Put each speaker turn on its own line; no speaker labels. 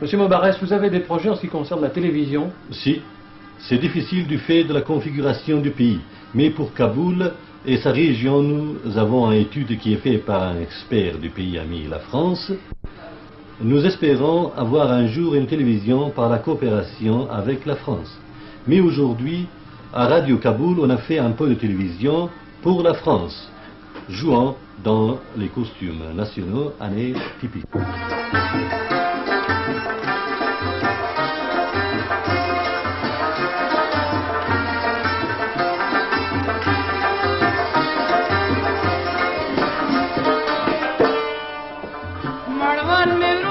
Monsieur Mobarès, vous avez des projets en ce qui concerne la télévision
Si, c'est difficile du fait de la configuration du pays. Mais pour Kaboul et sa région, nous avons une étude qui est faite par un expert du pays ami, la France. Nous espérons avoir un jour une télévision par la coopération avec la France. Mais aujourd'hui, à Radio Kaboul, on a fait un peu de télévision pour la France, jouant dans les costumes nationaux années typiques. प्रणवन में